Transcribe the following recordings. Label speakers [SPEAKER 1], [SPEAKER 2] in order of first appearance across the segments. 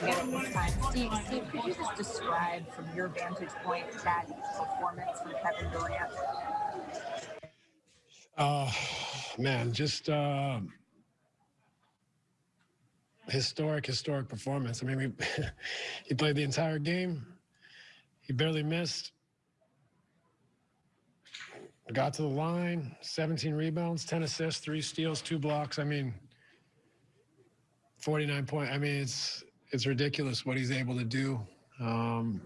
[SPEAKER 1] this time. Steve, Steve, could you just describe from your vantage point that performance from Kevin Durant?
[SPEAKER 2] Uh, man, just uh, historic, historic performance. I mean, we, he played the entire game. He barely missed. Got to the line, 17 rebounds, 10 assists, three steals, two blocks. I mean, 49 point. I mean, it's it's ridiculous what he's able to do. Um,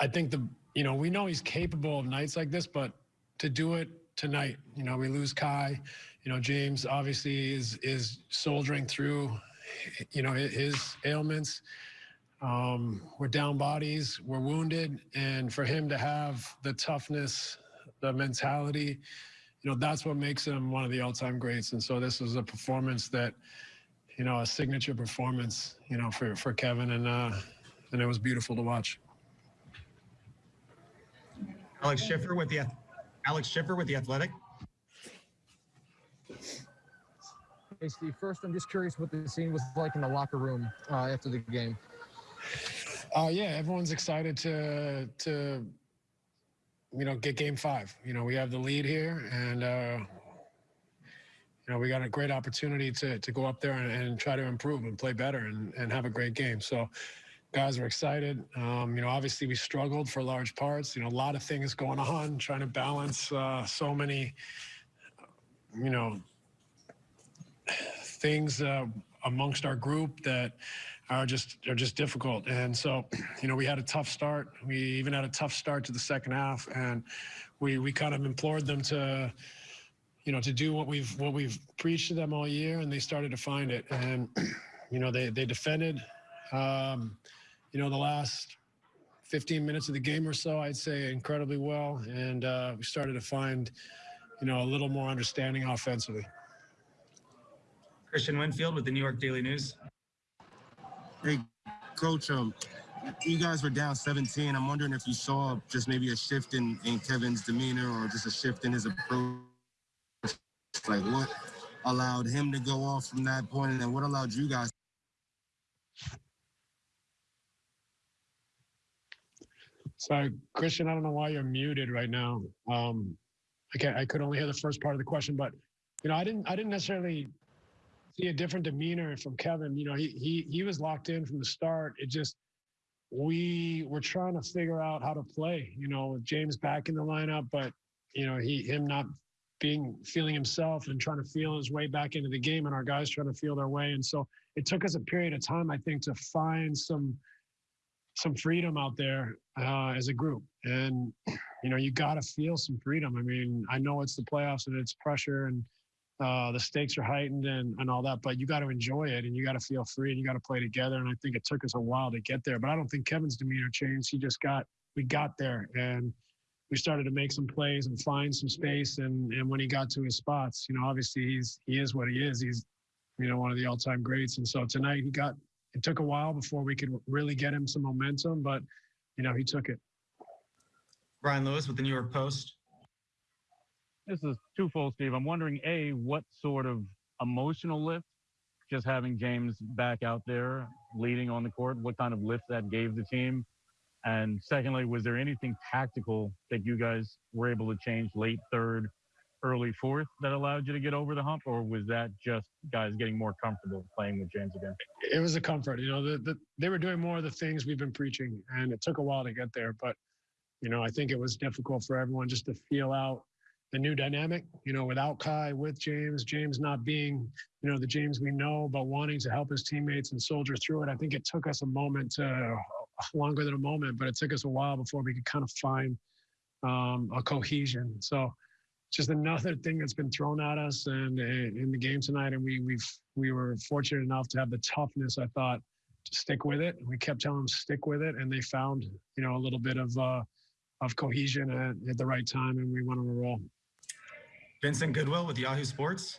[SPEAKER 2] I think the you know we know he's capable of nights like this, but to do it tonight, you know, we lose Kai. You know, James obviously is is soldiering through, you know, his ailments. Um, we're down bodies, we're wounded, and for him to have the toughness, the mentality, you know, that's what makes him one of the all-time greats. And so this was a performance that, you know, a signature performance, you know, for for Kevin, and uh, and it was beautiful to watch.
[SPEAKER 3] Alex Schiffer with the Alex Schiffer with the Athletic.
[SPEAKER 4] Hey, Steve. First, I'm just curious what the scene was like in the locker room uh, after the game.
[SPEAKER 2] Uh, yeah, everyone's excited to to you know get game five. You know, we have the lead here, and uh, you know we got a great opportunity to to go up there and, and try to improve and play better and, and have a great game. So. Guys are excited. Um, you know, obviously we struggled for large parts. You know, a lot of things going on, trying to balance uh, so many, you know, things uh, amongst our group that are just are just difficult. And so, you know, we had a tough start. We even had a tough start to the second half, and we we kind of implored them to, you know, to do what we've what we've preached to them all year, and they started to find it. And you know, they they defended. Um, you know, the last 15 minutes of the game or so, I'd say incredibly well, and uh, we started to find, you know, a little more understanding offensively.
[SPEAKER 3] Christian Winfield with the New York Daily News.
[SPEAKER 5] Hey, Coach, um, you guys were down 17. I'm wondering if you saw just maybe a shift in, in Kevin's demeanor or just a shift in his approach. Like what allowed him to go off from that point, and then what allowed you guys?
[SPEAKER 2] Sorry, Christian, I don't know why you're muted right now. Um, I can't, I could only hear the first part of the question, but you know, I didn't, I didn't necessarily see a different demeanor from Kevin. You know, he he he was locked in from the start. It just we were trying to figure out how to play. You know, with James back in the lineup, but you know, he him not being feeling himself and trying to feel his way back into the game, and our guys trying to feel their way. And so it took us a period of time, I think, to find some some freedom out there uh, as a group. And you know, you got to feel some freedom. I mean, I know it's the playoffs and it's pressure and uh, the stakes are heightened and, and all that, but you got to enjoy it and you got to feel free and you got to play together. And I think it took us a while to get there, but I don't think Kevin's demeanor changed. He just got, we got there and we started to make some plays and find some space. And, and when he got to his spots, you know, obviously he's, he is what he is. He's, you know, one of the all time greats. And so tonight he got, it took a while before we could really get him some momentum, but, you know, he took it.
[SPEAKER 3] Brian Lewis with the New York Post.
[SPEAKER 6] This is twofold, Steve. I'm wondering, A, what sort of emotional lift just having James back out there leading on the court, what kind of lift that gave the team? And secondly, was there anything tactical that you guys were able to change late third, early fourth that allowed you to get over the hump, or was that just guys getting more comfortable playing with James again?
[SPEAKER 2] It was a comfort. You know, the, the, they were doing more of the things we've been preaching, and it took a while to get there. But, you know, I think it was difficult for everyone just to feel out the new dynamic, you know, without Kai, with James, James not being, you know, the James we know, but wanting to help his teammates and soldier through it. I think it took us a moment to, longer than a moment, but it took us a while before we could kind of find um, a cohesion. So, just another thing that's been thrown at us and in the game tonight. And we we've we were fortunate enough to have the toughness, I thought, to stick with it. We kept telling them stick with it, and they found you know a little bit of uh, of cohesion at, at the right time, and we went on a roll.
[SPEAKER 3] Vincent Goodwill with Yahoo Sports.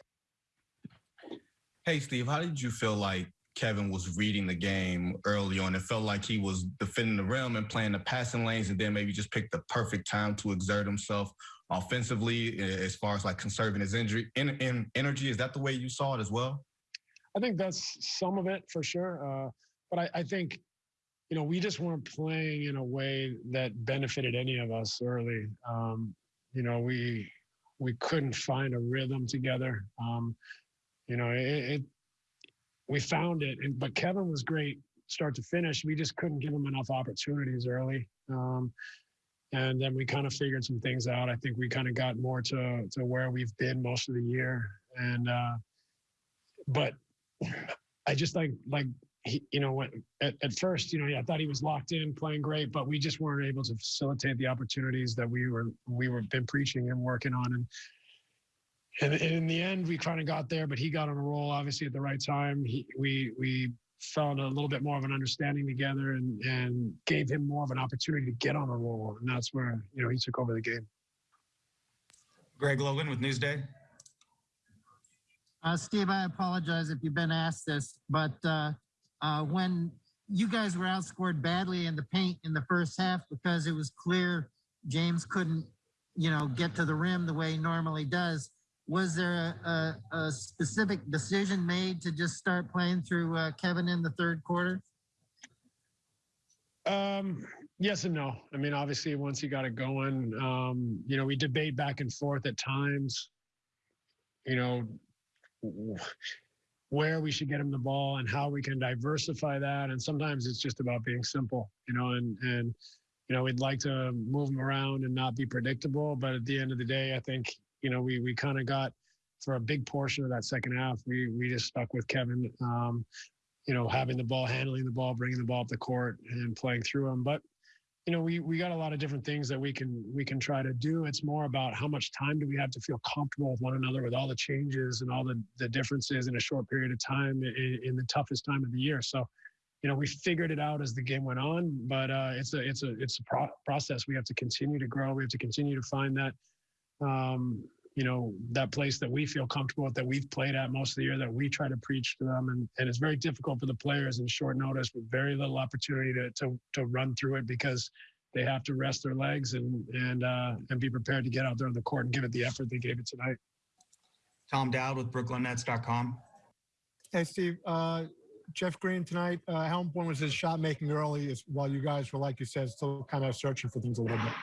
[SPEAKER 7] Hey, Steve, how did you feel like Kevin was reading the game early on? It felt like he was defending the rim and playing the passing lanes, and then maybe just picked the perfect time to exert himself offensively as far as like conserving his injury in, in energy. Is that the way you saw it as well?
[SPEAKER 2] I think that's some of it for sure. Uh, but I, I think, you know, we just weren't playing in a way that benefited any of us early. Um, you know, we we couldn't find a rhythm together. Um, you know, it, it we found it, and, but Kevin was great start to finish. We just couldn't give him enough opportunities early. Um, and then we kind of figured some things out. I think we kind of got more to to where we've been most of the year. And uh, but I just like like he, you know, when, at, at first, you know, yeah, I thought he was locked in, playing great, but we just weren't able to facilitate the opportunities that we were we were been preaching and working on. And and, and in the end, we kind of got there, but he got on a roll, obviously at the right time. He, we we found a little bit more of an understanding together and and gave him more of an opportunity to get on a roll, and that's where you know he took over the game.
[SPEAKER 3] Greg Logan with Newsday.
[SPEAKER 8] Uh, Steve, I apologize if you've been asked this, but uh, uh, when you guys were outscored badly in the paint in the first half because it was clear James couldn't, you know, get to the rim the way he normally does, was there a, a, a specific decision made to just start playing through uh, Kevin in the third quarter?
[SPEAKER 2] Um, yes and no. I mean, obviously, once he got it going, um, you know, we debate back and forth at times. You know, where we should get him the ball and how we can diversify that. And sometimes it's just about being simple, you know, and and you know, we'd like to move him around and not be predictable, but at the end of the day, I think you know we we kind of got for a big portion of that second half, we we just stuck with Kevin. Um, you know, having the ball, handling the ball, bringing the ball up the court, and playing through them. But you know, we we got a lot of different things that we can we can try to do. It's more about how much time do we have to feel comfortable with one another with all the changes and all the the differences in a short period of time in, in the toughest time of the year. So, you know, we figured it out as the game went on, but uh, it's a it's a it's a pro- process. We have to continue to grow. We have to continue to find that. Um, you know that place that we feel comfortable with that we've played at most of the year that we try to preach to them and, and it's very difficult for the players in short notice with very little opportunity to to, to run through it because they have to rest their legs and and uh, and be prepared to get out there on the court and give it the effort they gave it tonight
[SPEAKER 3] Tom Dowd with BrooklynNets.com.
[SPEAKER 9] Hey, Steve. Uh, Jeff Green tonight. Uh, how important was his shot making early? Is while you guys were, like you said, still kind of searching for things a little bit.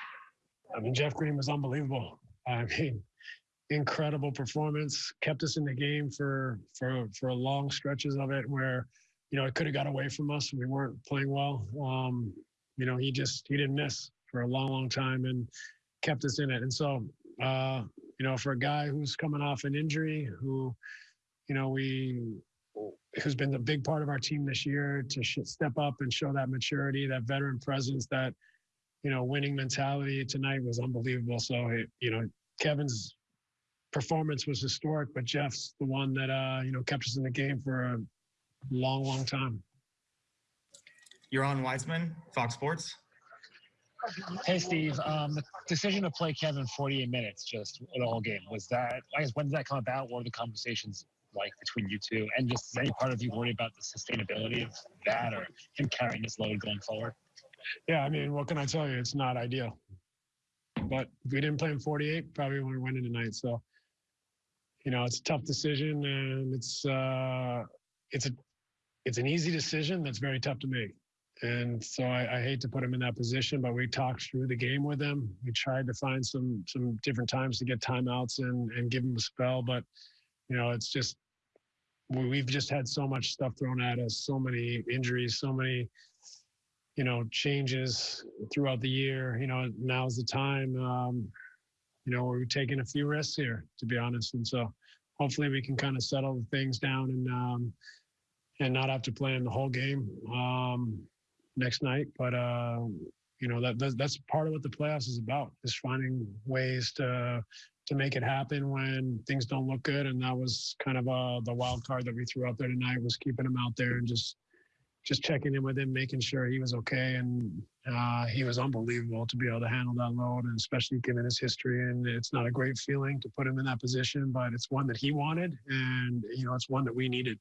[SPEAKER 2] I mean Jeff Green was unbelievable I mean incredible performance kept us in the game for for for long stretches of it where you know it could have got away from us. We weren't playing well. Um you know he just he didn't miss for a long long time and kept us in it. And so uh you know for a guy who's coming off an injury who you know we who's been the big part of our team this year to sh- step up and show that maturity that veteran presence that you know winning mentality tonight was unbelievable. So it, you know kevin's performance was historic, but Jeff's the one that uh, you know kept us in the game for a long, long time.
[SPEAKER 3] Yaron Weitzman, Fox Sports.
[SPEAKER 10] Hey, Steve. Um, the decision to play Kevin 48 minutes just the whole game was that. I guess when did that come about? What were the conversations like between you two? And just is any part of you worried about the sustainability of that or him carrying this load going forward?
[SPEAKER 2] Yeah, I mean, what can I tell you? It's not ideal. But if we didn't play in 48, probably would have went in tonight. So, you know, it's a tough decision, and it's uh, it's a it's an easy decision that's very tough to make. And so I, I hate to put him in that position, but we talked through the game with him. We tried to find some some different times to get timeouts and and give him a spell, but you know, it's just we, we've just had so much stuff thrown at us, so many injuries, so many you know changes throughout the year. You know, now's the time. Um, you know, we're taking a few risks here, to be honest, and so hopefully we can kind of settle the things down and um, and not have to play in the whole game um, next night. But uh, you know that that's, part of what the playoffs is about is finding ways to to make it happen when things don't look good. And that was kind of uh, the wild card that we threw out there tonight was keeping them out there and just just checking in with him, making sure he was okay. And uh, he was unbelievable to be able to handle that load, and especially given his history. And it's not a great feeling to put him in that position, but it's one that he wanted, and you know, it's one that we needed.